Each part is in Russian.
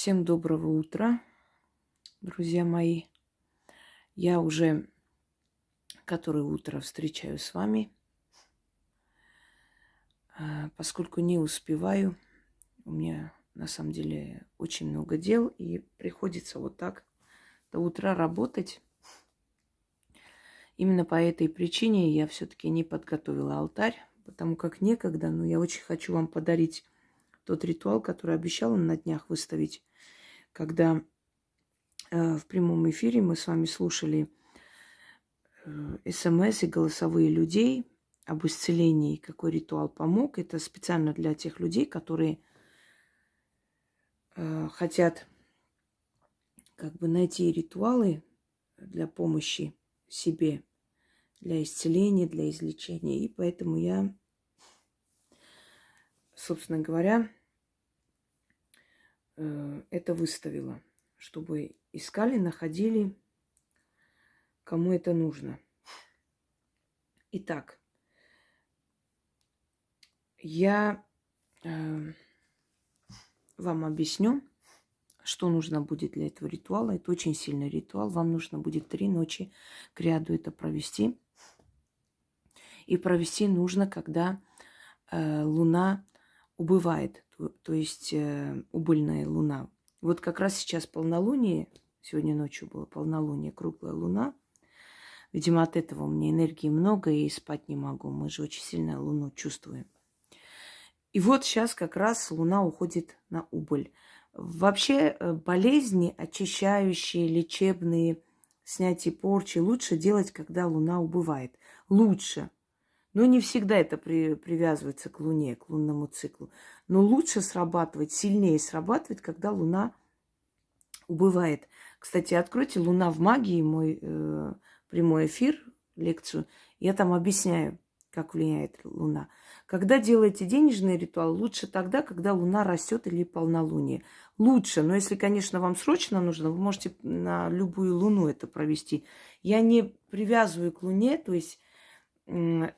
Всем доброго утра, друзья мои. Я уже которое утро встречаю с вами. А, поскольку не успеваю, у меня на самом деле очень много дел, и приходится вот так до утра работать. Именно по этой причине я все-таки не подготовила алтарь, потому как некогда, но я очень хочу вам подарить тот ритуал, который обещала на днях выставить, когда э, в прямом эфире мы с вами слушали э, смс и голосовые людей об исцелении, какой ритуал помог. Это специально для тех людей, которые э, хотят как бы найти ритуалы для помощи себе, для исцеления, для излечения. И поэтому я, собственно говоря, это выставила, чтобы искали, находили, кому это нужно. Итак, я э, вам объясню, что нужно будет для этого ритуала. Это очень сильный ритуал. Вам нужно будет три ночи к ряду это провести. И провести нужно, когда э, Луна убывает то есть э, убыльная луна. Вот как раз сейчас полнолуние, сегодня ночью было полнолуние, круглая луна. Видимо, от этого у меня энергии много и спать не могу. Мы же очень сильно луну чувствуем. И вот сейчас как раз луна уходит на убыль. Вообще э, болезни, очищающие, лечебные, снятие порчи лучше делать, когда луна убывает. Лучше. Но не всегда это при, привязывается к Луне, к лунному циклу. Но лучше срабатывать, сильнее срабатывать, когда Луна убывает. Кстати, откройте «Луна в магии», мой э, прямой эфир, лекцию. Я там объясняю, как влияет Луна. Когда делаете денежный ритуал, лучше тогда, когда Луна растет или полнолуние. Лучше, но если, конечно, вам срочно нужно, вы можете на любую Луну это провести. Я не привязываю к Луне, то есть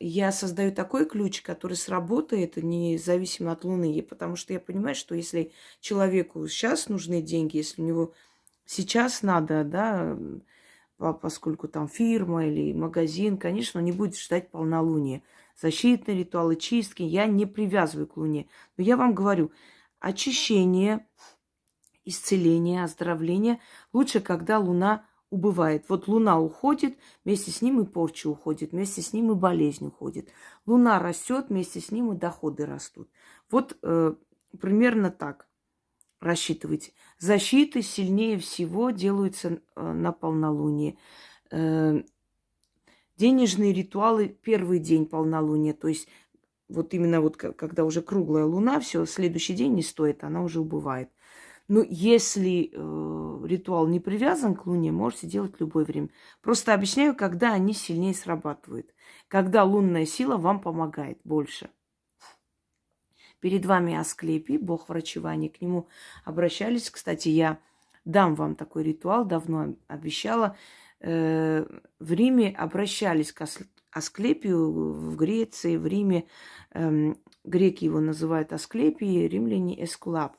я создаю такой ключ, который сработает независимо от Луны, потому что я понимаю, что если человеку сейчас нужны деньги, если у него сейчас надо, да, поскольку там фирма или магазин, конечно, он не будет ждать полнолуния. Защитные ритуалы, чистки я не привязываю к Луне. Но я вам говорю, очищение, исцеление, оздоровление лучше, когда Луна убывает. Вот луна уходит, вместе с ним и порча уходит, вместе с ним и болезнь уходит. Луна растет, вместе с ним и доходы растут. Вот э, примерно так рассчитывайте. Защиты сильнее всего делаются э, на полнолуние. Э, денежные ритуалы первый день полнолуния, то есть вот именно вот когда уже круглая луна, все, следующий день не стоит, она уже убывает. Ну, если э, ритуал не привязан к Луне, можете делать любое время. Просто объясняю, когда они сильнее срабатывают. Когда лунная сила вам помогает больше. Перед вами Асклепий, бог врачевания. К нему обращались. Кстати, я дам вам такой ритуал, давно обещала. Э, в Риме обращались к Асклепию, в Греции, в Риме. Э, греки его называют Асклепий, римляне Эскулап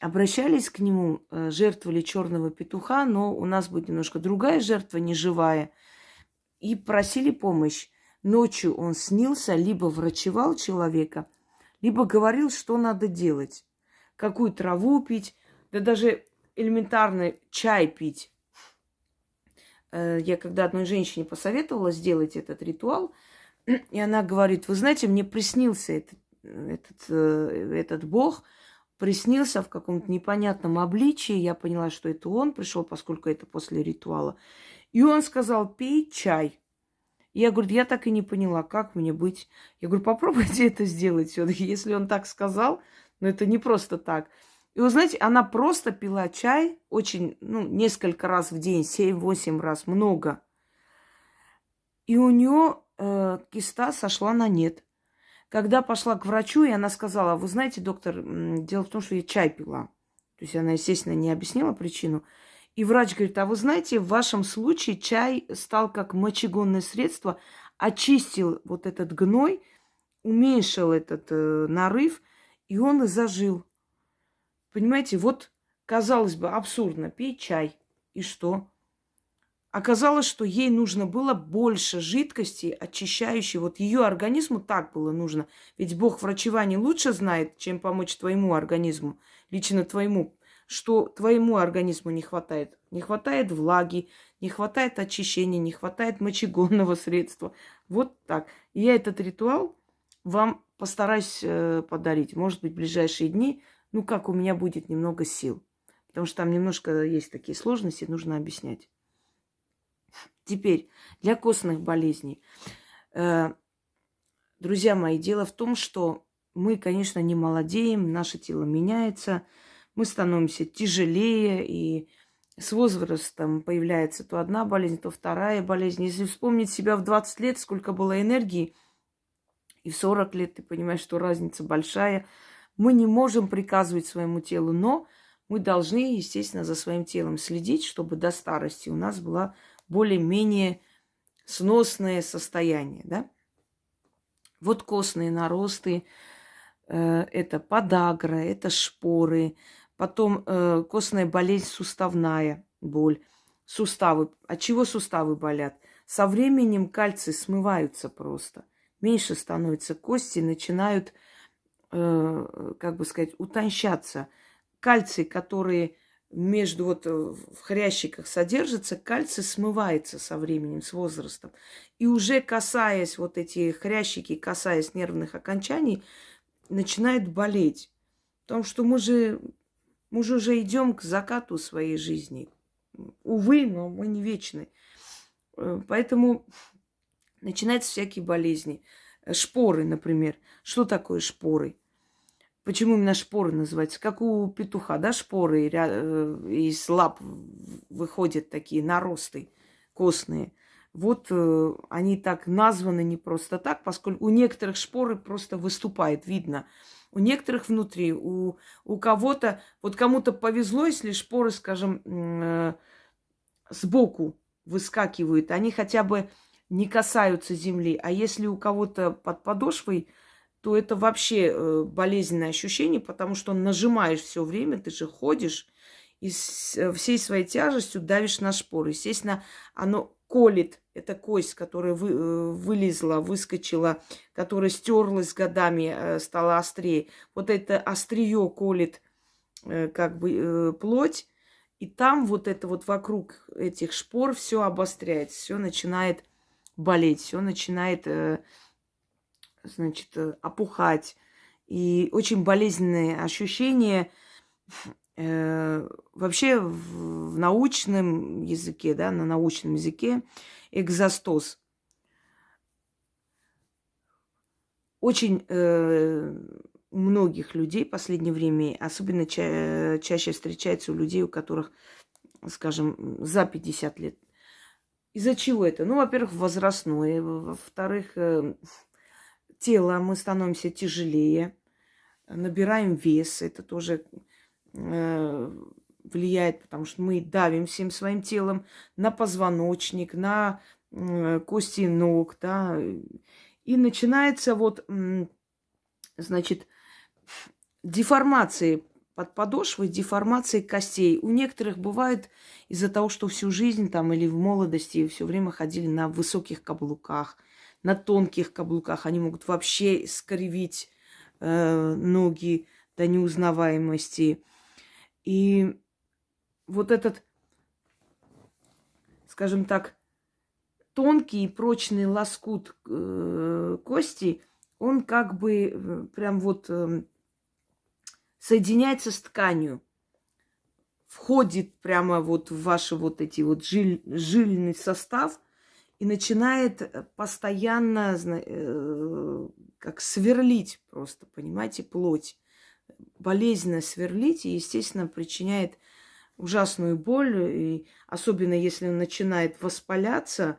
обращались к нему, э, жертвовали черного петуха, но у нас будет немножко другая жертва, неживая, и просили помощь. Ночью он снился, либо врачевал человека, либо говорил, что надо делать. Какую траву пить, да даже элементарно чай пить. Э, я когда одной женщине посоветовала сделать этот ритуал, и она говорит, вы знаете, мне приснился этот, этот, э, этот бог – приснился в каком-то непонятном обличии. Я поняла, что это он пришел, поскольку это после ритуала. И он сказал, пей чай. Я говорю, я так и не поняла, как мне быть. Я говорю, попробуйте это сделать все-таки, если он так сказал. Но это не просто так. И вы знаете, она просто пила чай очень, ну, несколько раз в день, 7-8 раз, много. И у нее э, киста сошла на нет. Когда пошла к врачу, и она сказала, вы знаете, доктор, дело в том, что я чай пила. То есть она, естественно, не объяснила причину. И врач говорит, а вы знаете, в вашем случае чай стал как мочегонное средство, очистил вот этот гной, уменьшил этот э, нарыв, и он и зажил. Понимаете, вот казалось бы, абсурдно, пей чай. И что? Оказалось, что ей нужно было больше жидкости, очищающей. Вот ее организму так было нужно. Ведь Бог врачевание лучше знает, чем помочь твоему организму, лично твоему, что твоему организму не хватает. Не хватает влаги, не хватает очищения, не хватает мочегонного средства. Вот так. Я этот ритуал вам постараюсь э, подарить. Может быть, в ближайшие дни, ну как у меня будет немного сил. Потому что там немножко есть такие сложности, нужно объяснять. Теперь для костных болезней. Э, друзья мои, дело в том, что мы, конечно, не молодеем, наше тело меняется, мы становимся тяжелее, и с возрастом появляется то одна болезнь, то вторая болезнь. Если вспомнить себя в 20 лет, сколько было энергии, и в 40 лет ты понимаешь, что разница большая. Мы не можем приказывать своему телу, но мы должны, естественно, за своим телом следить, чтобы до старости у нас было более-менее сносное состояние, да? Вот костные наросты, э, это подагра, это шпоры, потом э, костная болезнь суставная боль, суставы. От чего суставы болят? Со временем кальций смываются просто. Меньше становятся кости, начинают, э, как бы сказать, утонщаться – кальций, который между вот э, в хрящиках содержится, кальций смывается со временем, с возрастом. И уже касаясь вот эти хрящики, касаясь нервных окончаний, начинает болеть. Потому что мы же, мы же уже идем к закату своей жизни. Увы, но мы не вечны. Э, поэтому начинаются всякие болезни. Шпоры, например. Что такое шпоры? Почему именно шпоры называются? Как у петуха, да, шпоры э, из лап выходят такие наросты костные. Вот э, они так названы не просто так, поскольку у некоторых шпоры просто выступает, видно. У некоторых внутри, у, у кого-то, вот кому-то повезло, если шпоры, скажем, э, сбоку выскакивают, они хотя бы не касаются земли. А если у кого-то под подошвой то это вообще э, болезненное ощущение, потому что нажимаешь все время, ты же ходишь и э, всей своей тяжестью давишь на шпоры. Естественно, оно колет, это кость, которая вы, э, вылезла, выскочила, которая стерлась годами, стала острее. Вот это острие колет как бы плоть, и там вот это вот вокруг этих шпор все обостряется, все начинает болеть, все начинает значит, э, опухать. И очень болезненные ощущения. Э, вообще в, научном языке, да, на научном языке экзостоз. Очень э, многих людей в последнее время, особенно ча- чаще встречается у людей, у которых, скажем, за 50 лет. Из-за чего это? Ну, во-первых, возрастное, во-вторых, э, тело, мы становимся тяжелее, набираем вес, это тоже э, влияет, потому что мы давим всем своим телом на позвоночник, на э, кости ног, да, и начинается вот, значит, деформации под подошвой, деформации костей. У некоторых бывает из-за того, что всю жизнь там или в молодости все время ходили на высоких каблуках – на тонких каблуках. Они могут вообще скривить э, ноги до неузнаваемости. И вот этот, скажем так, тонкий и прочный лоскут э, кости, он как бы э, прям вот э, соединяется с тканью, входит прямо вот в ваши вот эти вот жиль, жильный состав – и начинает постоянно э, как сверлить просто, понимаете, плоть. Болезненно сверлить и, естественно, причиняет ужасную боль. И особенно если он начинает воспаляться,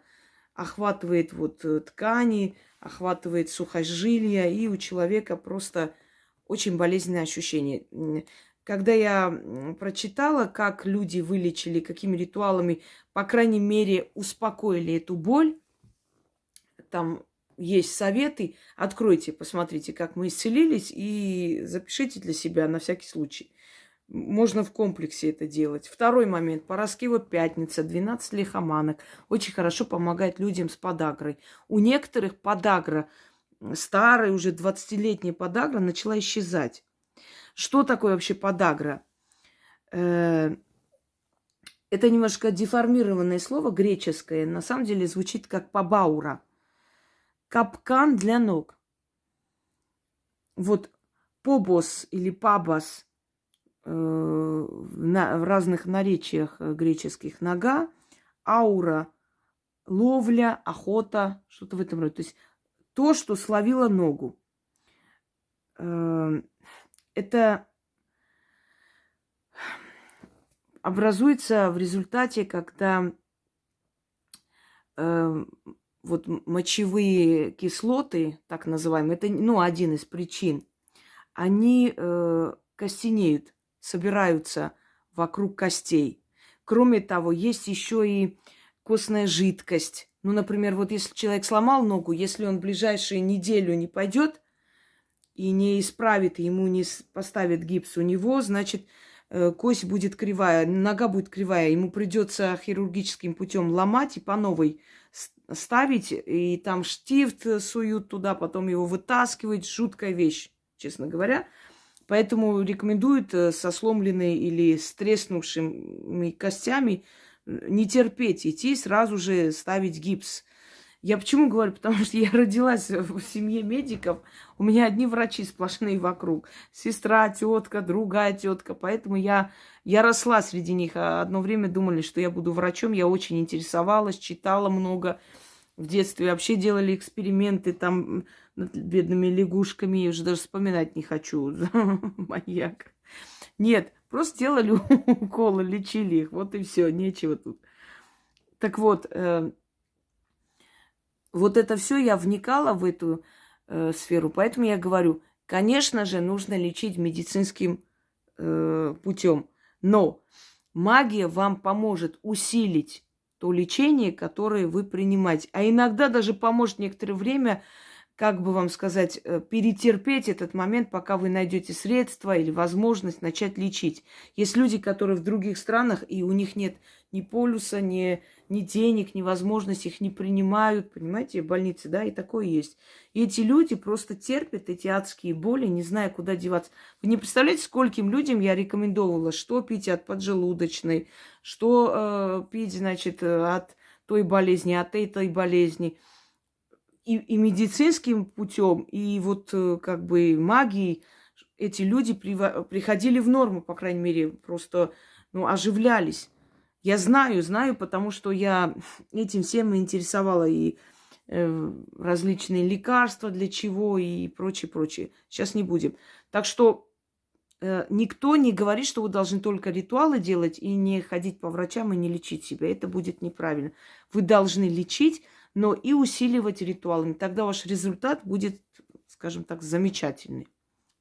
охватывает вот э, ткани, охватывает сухожилия, и у человека просто очень болезненное ощущение. Когда я прочитала, как люди вылечили, какими ритуалами, по крайней мере, успокоили эту боль, там есть советы, откройте, посмотрите, как мы исцелились, и запишите для себя на всякий случай. Можно в комплексе это делать. Второй момент. Пороскива пятница, 12 лихоманок. Очень хорошо помогает людям с подагрой. У некоторых подагра, старая уже 20-летняя подагра, начала исчезать. Что такое вообще подагра? Э, это немножко деформированное слово греческое. На самом деле звучит как побаура. Капкан для ног. Вот побос или пабас э, в разных наречиях э, греческих нога, аура, ловля, охота, что-то в этом роде. То есть то, что словило ногу. Это образуется в результате, когда э, вот мочевые кислоты, так называемые, это ну, один из причин, они э, костенеют, собираются вокруг костей. Кроме того, есть еще и костная жидкость. Ну, например, вот если человек сломал ногу, если он ближайшую неделю не пойдет и не исправит, ему не поставит гипс у него, значит, э, кость будет кривая, нога будет кривая, ему придется хирургическим путем ломать и по новой ставить, и там штифт суют туда, потом его вытаскивать. Жуткая вещь, честно говоря. Поэтому рекомендуют э, со сломленной или с треснувшими костями э, не терпеть, идти сразу же ставить гипс. Я почему говорю? Потому что я родилась в семье медиков. У меня одни врачи сплошные вокруг. Сестра, тетка, другая тетка. Поэтому я, я росла среди них. А одно время думали, что я буду врачом. Я очень интересовалась, читала много. В детстве вообще делали эксперименты там над бедными лягушками. Я уже даже вспоминать не хочу. Маньяк. Нет, просто делали уколы, лечили их. Вот и все, нечего тут. Так вот, э, вот это все я вникала в эту э, сферу, поэтому я говорю, конечно же, нужно лечить медицинским э, путем, но магия вам поможет усилить то лечение, которое вы принимаете, а иногда даже поможет некоторое время как бы вам сказать, э, перетерпеть этот момент, пока вы найдете средства или возможность начать лечить. Есть люди, которые в других странах, и у них нет ни полюса, ни, ни денег, ни возможности, их не принимают, понимаете, больницы, да, и такое есть. И эти люди просто терпят эти адские боли, не зная, куда деваться. Вы не представляете, скольким людям я рекомендовала, что пить от поджелудочной, что э, пить, значит, э, от той болезни, от этой болезни – и, и медицинским путем, и вот э, как бы магией эти люди приходили в норму, по крайней мере, просто ну, оживлялись. Я знаю, знаю, потому что я этим всем интересовала и э, различные лекарства для чего и прочее, прочее. Сейчас не будем. Так что э, никто не говорит, что вы должны только ритуалы делать и не ходить по врачам и не лечить себя. Это будет неправильно. Вы должны лечить, но и усиливать ритуалами. Тогда ваш результат будет, скажем так, замечательный.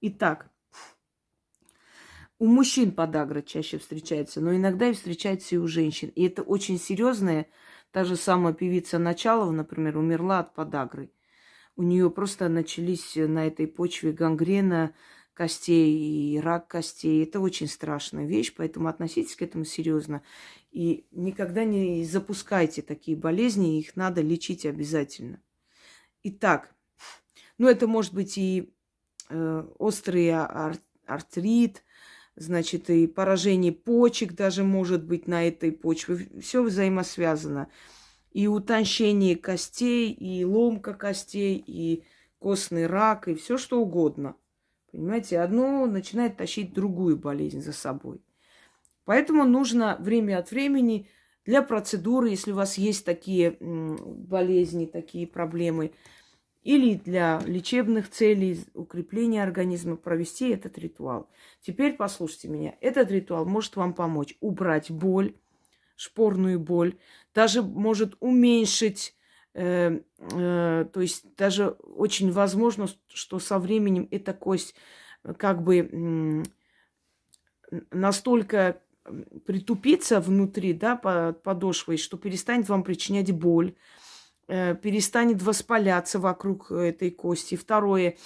Итак, у мужчин подагра чаще встречается, но иногда и встречается и у женщин. И это очень серьезная. Та же самая певица Началова, например, умерла от подагры. У нее просто начались на этой почве гангрена, костей и рак костей. Это очень страшная вещь, поэтому относитесь к этому серьезно. И никогда не запускайте такие болезни, их надо лечить обязательно. Итак, ну это может быть и э, острый ар- артрит, значит, и поражение почек даже может быть на этой почве. Все взаимосвязано. И утончение костей, и ломка костей, и костный рак, и все что угодно. Понимаете, одно начинает тащить другую болезнь за собой. Поэтому нужно время от времени для процедуры, если у вас есть такие болезни, такие проблемы, или для лечебных целей, укрепления организма, провести этот ритуал. Теперь послушайте меня. Этот ритуал может вам помочь убрать боль, шпорную боль, даже может уменьшить Э, э, то есть даже очень возможно, что со временем эта кость э, как бы настолько притупится внутри, да, под подошвой, что перестанет вам причинять боль, перестанет воспаляться вокруг этой кости. Второе,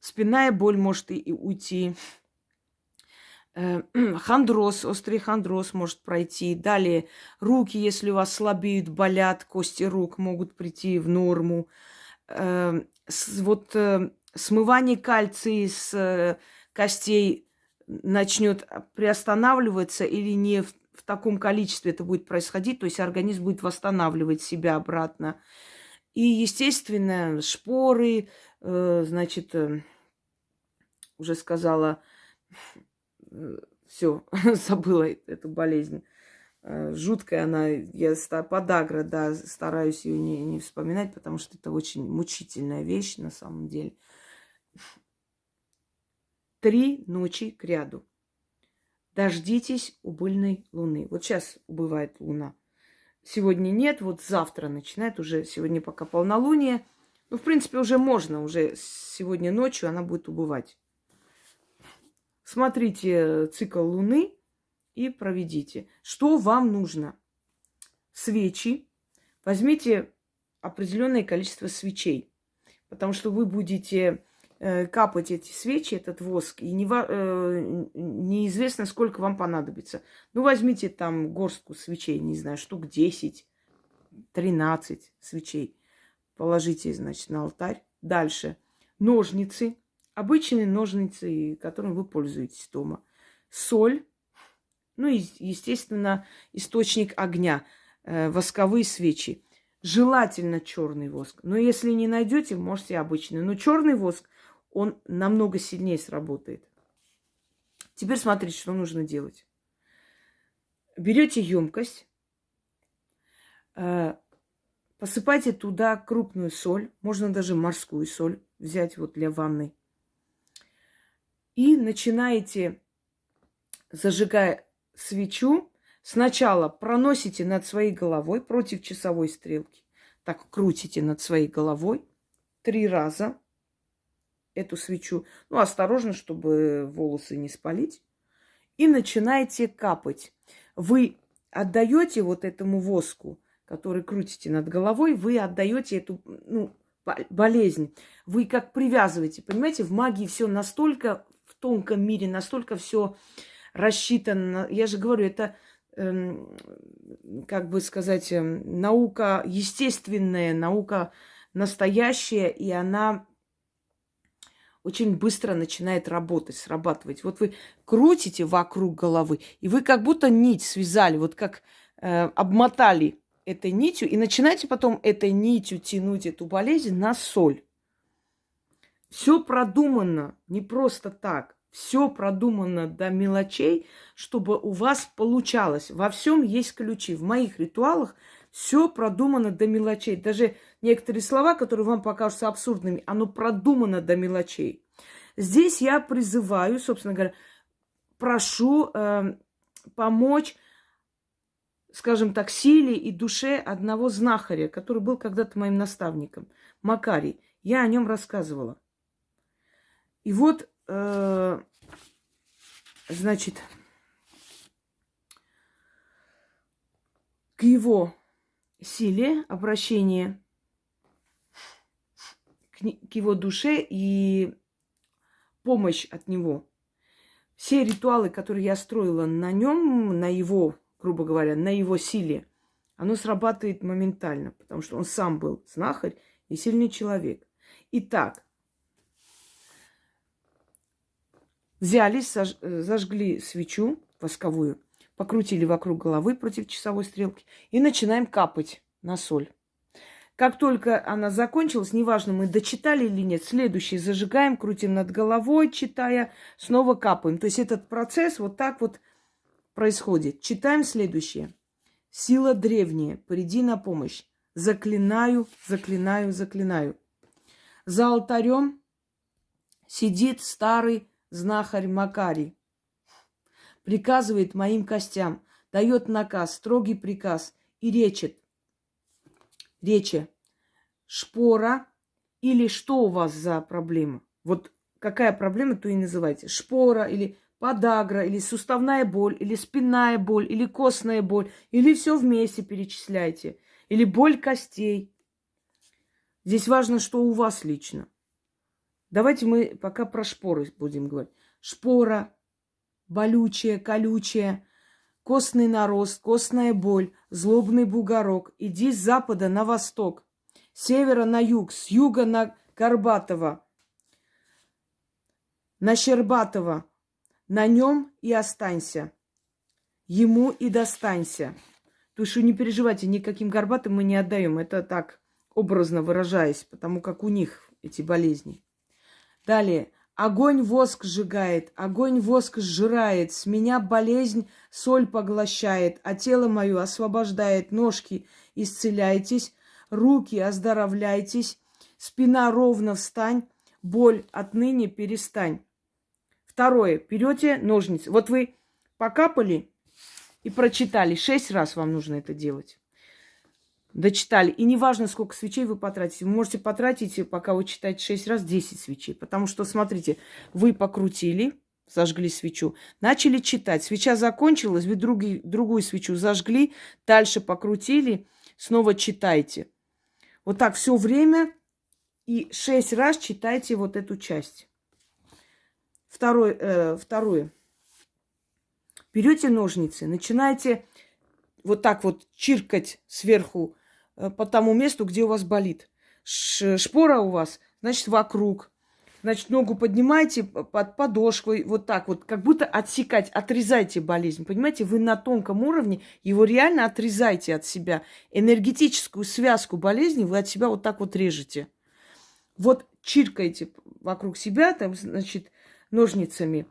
спинная боль может и уйти. Хондроз, острый хондроз может пройти. Далее руки, если у вас слабеют, болят, кости рук могут прийти в норму. Эм, вот э, смывание кальция с э, костей начнет приостанавливаться или не в, в таком количестве это будет происходить, то есть организм будет восстанавливать себя обратно. И, естественно, шпоры, э, значит, э, уже сказала, э, все, забыла эту болезнь. Э, жуткая она, я подагра, да, стараюсь ее не, не вспоминать, потому что это очень мучительная вещь на самом деле. Три ночи к ряду. Дождитесь убыльной луны. Вот сейчас убывает луна. Сегодня нет, вот завтра начинает уже, сегодня пока полнолуние. Ну, в принципе, уже можно, уже сегодня ночью она будет убывать. Смотрите цикл Луны и проведите. Что вам нужно? Свечи. Возьмите определенное количество свечей, потому что вы будете э, капать эти свечи, этот воск, и не, э, неизвестно, сколько вам понадобится. Ну, возьмите там горстку свечей, не знаю, штук 10, 13 свечей. Положите, значит, на алтарь. Дальше. Ножницы. Обычные ножницы, которыми вы пользуетесь дома. Соль. Ну и, естественно, источник огня. Э, восковые свечи. Желательно черный воск. Но если не найдете, можете обычный. Но черный воск, он намного сильнее сработает. Теперь смотрите, что нужно делать. Берете емкость, э, посыпайте туда крупную соль, можно даже морскую соль взять вот для ванны и начинаете, зажигая свечу, сначала проносите над своей головой против часовой стрелки. Так крутите над своей головой три раза эту свечу. Ну, осторожно, чтобы волосы не спалить. И начинаете капать. Вы отдаете вот этому воску, который крутите над головой, вы отдаете эту ну, болезнь. Вы как привязываете. Понимаете, в магии все настолько тонком мире, настолько все рассчитано. Я же говорю, это, эм, как бы сказать, эм, наука естественная, наука настоящая, и она очень быстро начинает работать, срабатывать. Вот вы крутите вокруг головы, и вы как будто нить связали, вот как э, обмотали этой нитью, и начинаете потом этой нитью тянуть эту болезнь на соль. Все продумано, не просто так. Все продумано до мелочей, чтобы у вас получалось. Во всем есть ключи. В моих ритуалах все продумано до мелочей. Даже некоторые слова, которые вам покажутся абсурдными, оно продумано до мелочей. Здесь я призываю, собственно говоря, прошу э, помочь, скажем так, силе и душе одного знахаря, который был когда-то моим наставником, Макарий. Я о нем рассказывала. И вот, э, значит, к его силе обращение, к, к его душе и помощь от него. Все ритуалы, которые я строила на нем, на его, грубо говоря, на его силе, оно срабатывает моментально, потому что он сам был знахарь и сильный человек. Итак, Взяли, сож, зажгли свечу восковую, покрутили вокруг головы против часовой стрелки и начинаем капать на соль. Как только она закончилась, неважно, мы дочитали или нет, следующий зажигаем, крутим над головой, читая, снова капаем. То есть этот процесс вот так вот происходит. Читаем следующее. Сила древняя, приди на помощь. Заклинаю, заклинаю, заклинаю. За алтарем сидит старый знахарь Макарий. Приказывает моим костям, дает наказ, строгий приказ и речет. Речи. Шпора или что у вас за проблема? Вот какая проблема, то и называйте. Шпора или подагра, или суставная боль, или спинная боль, или костная боль, или все вместе перечисляйте. Или боль костей. Здесь важно, что у вас лично. Давайте мы пока про шпоры будем говорить. Шпора, болючее, колючее, костный нарост, костная боль, злобный бугорок. Иди с запада на восток, с севера на юг, с юга на Горбатого, на Щербатого. На нем и останься, ему и достанься. То что не переживайте, никаким горбатым мы не отдаем. Это так, образно выражаясь, потому как у них эти болезни. Далее. Огонь воск сжигает, огонь воск сжирает, с меня болезнь соль поглощает, а тело мое освобождает, ножки исцеляйтесь, руки оздоровляйтесь, спина ровно встань, боль отныне перестань. Второе. Берете ножницы. Вот вы покапали и прочитали. Шесть раз вам нужно это делать дочитали. И неважно, сколько свечей вы потратите. Вы можете потратить, пока вы читаете 6 раз, 10 свечей. Потому что, смотрите, вы покрутили, зажгли свечу, начали читать. Свеча закончилась, вы други, другую свечу зажгли, дальше покрутили, снова читайте. Вот так все время и шесть раз читайте вот эту часть. Второе. Э, второе. Берете ножницы, начинаете вот так вот чиркать сверху по тому месту, где у вас болит. Шпора у вас, значит, вокруг. Значит, ногу поднимайте под подошвой, вот так вот, как будто отсекать, отрезайте болезнь. Понимаете, вы на тонком уровне его реально отрезаете от себя. Энергетическую связку болезни вы от себя вот так вот режете. Вот чиркаете вокруг себя, там, значит, ножницами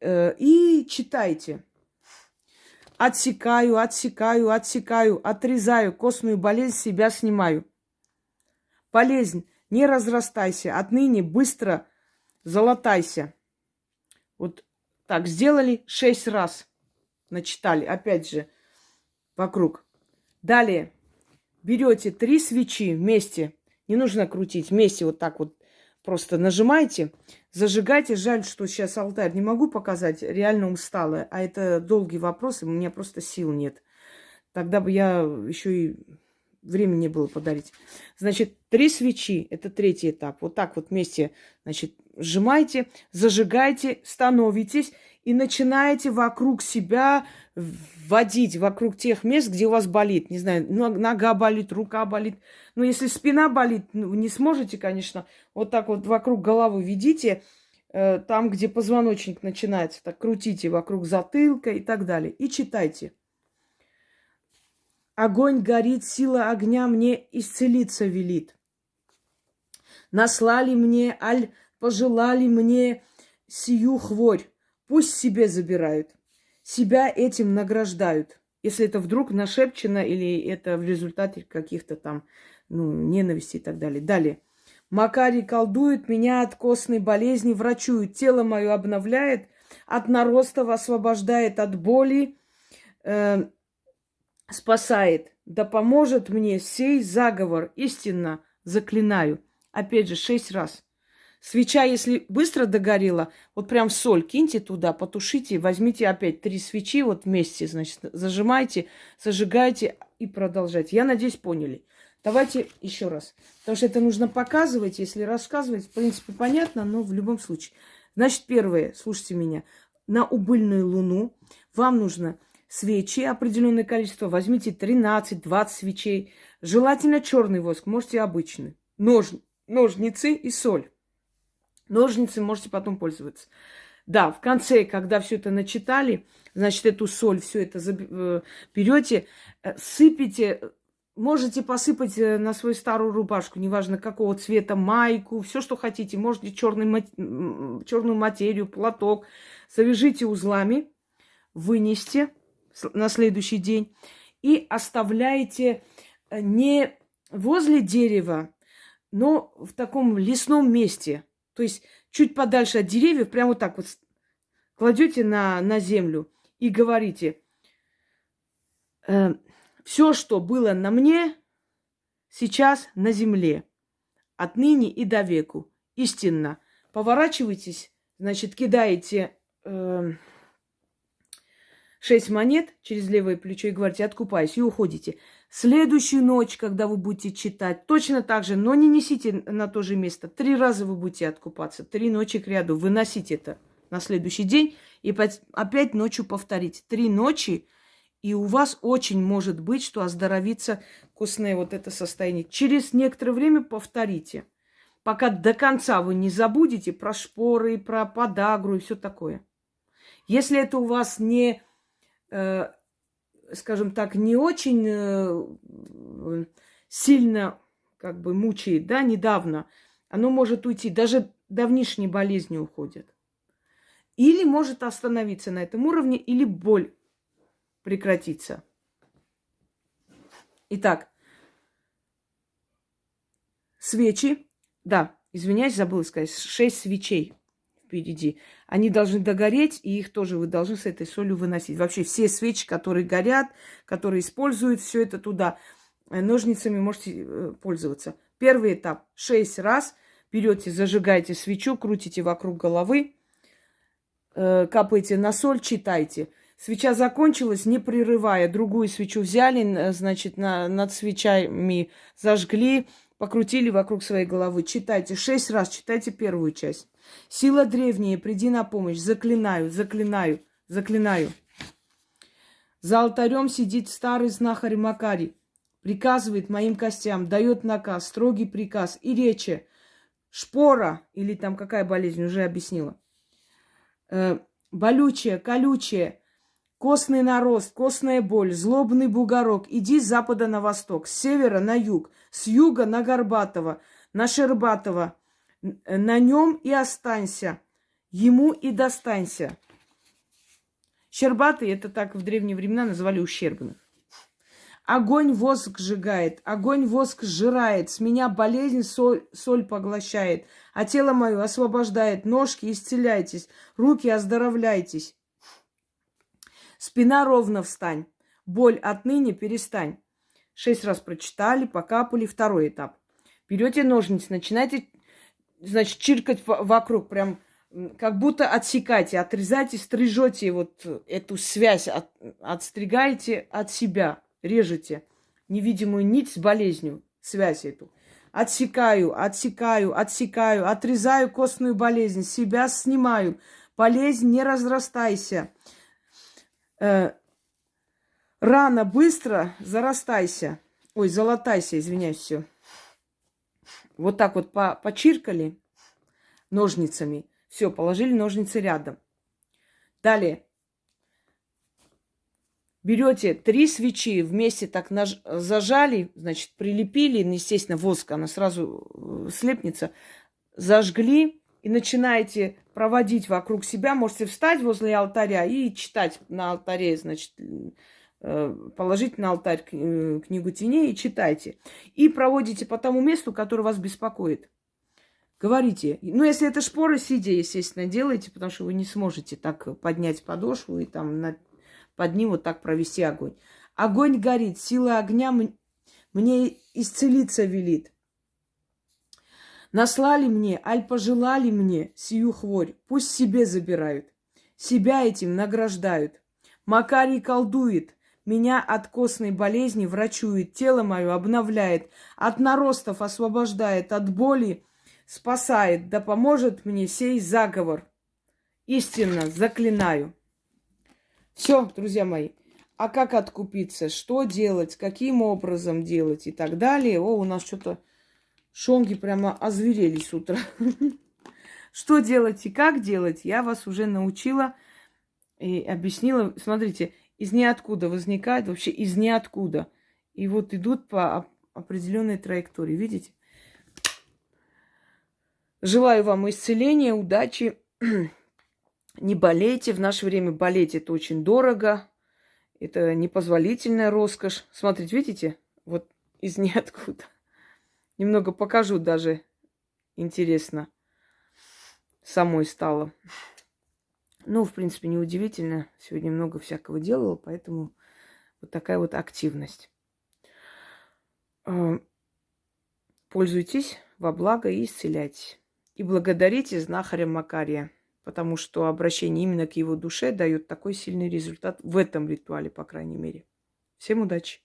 э, и читайте. Отсекаю, отсекаю, отсекаю, отрезаю, костную болезнь себя снимаю. Болезнь, не разрастайся, отныне быстро золотайся. Вот так сделали шесть раз. Начитали, опять же, вокруг. Далее берете три свечи вместе. Не нужно крутить, вместе вот так вот просто нажимайте. Зажигайте. Жаль, что сейчас алтарь не могу показать. Реально устала. А это долгий вопрос, и у меня просто сил нет. Тогда бы я еще и времени было подарить. Значит, три свечи. Это третий этап. Вот так вот вместе, значит, сжимайте, зажигайте, становитесь и начинаете вокруг себя вводить, вокруг тех мест, где у вас болит. Не знаю, нога болит, рука болит. Но если спина болит, ну, не сможете, конечно, вот так вот вокруг головы ведите, э, там, где позвоночник начинается, так крутите вокруг затылка и так далее. И читайте. Огонь горит, сила огня мне исцелиться велит. Наслали мне, аль пожелали мне сию хворь. Пусть себе забирают. Себя этим награждают. Если это вдруг нашепчено или это в результате каких-то там ну, ненависти и так далее. Далее. Макарий колдует, меня от костной болезни врачует, тело мое обновляет, от наростов освобождает от боли, э, спасает. Да поможет мне сей заговор, истинно заклинаю. Опять же, шесть раз. Свеча, если быстро догорела, вот прям соль киньте туда, потушите, возьмите опять три свечи вот вместе, значит, зажимайте, зажигайте и продолжайте. Я надеюсь, поняли. Давайте еще раз. Потому что это нужно показывать. Если рассказывать, в принципе, понятно, но в любом случае. Значит, первое, слушайте меня. На убыльную луну вам нужно свечи определенное количество. Возьмите 13-20 свечей. Желательно черный воск, можете обычный. Нож, ножницы и соль. Ножницы можете потом пользоваться. Да, в конце, когда все это начитали, значит, эту соль, все это э, берете, э, сыпите Можете посыпать э, на свою старую рубашку, неважно какого цвета, майку, все, что хотите. Можете черный, черную материю, платок. Завяжите узлами, вынести на следующий день и оставляете не возле дерева, но в таком лесном месте. То есть чуть подальше от деревьев, прямо вот так вот кладете на, на землю и говорите э, – все, что было на мне, сейчас на земле. Отныне и до веку. Истинно. Поворачивайтесь, значит, кидаете э, монет через левое плечо и говорите, откупаюсь, и уходите. Следующую ночь, когда вы будете читать, точно так же, но не несите на то же место. Три раза вы будете откупаться, три ночи к ряду, выносите это на следующий день и опять ночью повторить. Три ночи, и у вас очень может быть, что оздоровится костное вот это состояние. Через некоторое время повторите, пока до конца вы не забудете про шпоры, про подагру и все такое. Если это у вас не, э, скажем так, не очень э, сильно как бы мучает, да, недавно, оно может уйти. Даже давнишние болезни уходят. Или может остановиться на этом уровне, или боль прекратиться. Итак, свечи. Да, извиняюсь, забыла сказать. Шесть свечей впереди. Они должны догореть, и их тоже вы должны с этой солью выносить. Вообще все свечи, которые горят, которые используют, все это туда. Э, ножницами можете э, пользоваться. Первый этап. Шесть раз берете, зажигаете свечу, крутите вокруг головы, э, капаете на соль, читайте. Свеча закончилась, не прерывая. Другую свечу взяли, значит, на, над свечами зажгли, покрутили вокруг своей головы. Читайте шесть раз, читайте первую часть. Сила древняя, приди на помощь. Заклинаю, заклинаю, заклинаю. За алтарем сидит старый знахарь Макарий приказывает моим костям, дает наказ, строгий приказ и речи. Шпора, или там какая болезнь, уже объяснила. Э, болючая, колючая, костный нарост, костная боль, злобный бугорок. Иди с запада на восток, с севера на юг, с юга на Горбатого, на Шербатова. На нем и останься, ему и достанься. Щербатые, это так в древние времена называли ущербных. Огонь воск сжигает, огонь воск сжирает, с меня болезнь соль, соль поглощает, а тело мое освобождает, ножки исцеляйтесь, руки оздоровляйтесь. Спина ровно встань, боль отныне перестань. Шесть раз прочитали, покапали, второй этап. Берете ножницы, начинаете, значит, чиркать вокруг, прям как будто отсекайте, отрезайте, стрижете вот эту связь, от, отстригаете от себя – режете невидимую нить с болезнью, связь эту. Отсекаю, отсекаю, отсекаю, отрезаю костную болезнь, себя снимаю. Болезнь, не разрастайся. Э, рано, быстро зарастайся. Ой, золотайся, извиняюсь, все. Вот так вот по почиркали ножницами. Все, положили ножницы рядом. Далее берете три свечи, вместе так наж... зажали, значит, прилепили, ну, естественно, воск, она сразу э, слепнется, зажгли и начинаете проводить вокруг себя. Можете встать возле алтаря и читать на алтаре, значит, э, положить на алтарь э, книгу теней и читайте. И проводите по тому месту, которое вас беспокоит. Говорите. Ну, если это шпоры, сидя, естественно, делайте, потому что вы не сможете так поднять подошву и там на под ним вот так провести огонь. Огонь горит, сила огня мне исцелиться велит. Наслали мне, аль пожелали мне сию хворь, пусть себе забирают. Себя этим награждают. Макарий колдует, меня от костной болезни врачует, тело мое обновляет, от наростов освобождает, от боли спасает, да поможет мне сей заговор. Истинно заклинаю. Все, друзья мои. А как откупиться? Что делать? Каким образом делать? И так далее. О, у нас что-то шонги прямо озверели с утра. Что делать и как делать, я вас уже научила и объяснила. Смотрите, из ниоткуда возникает, вообще из ниоткуда. И вот идут по определенной траектории. Видите? Желаю вам исцеления, удачи. Не болейте. В наше время болеть это очень дорого. Это непозволительная роскошь. Смотрите, видите? Вот из ниоткуда. Немного покажу даже. Интересно. Самой стало. Ну, в принципе, неудивительно. Сегодня много всякого делала, поэтому вот такая вот активность. А, пользуйтесь во благо и исцеляйтесь. И благодарите знахаря Макария потому что обращение именно к его душе дает такой сильный результат в этом ритуале, по крайней мере. Всем удачи!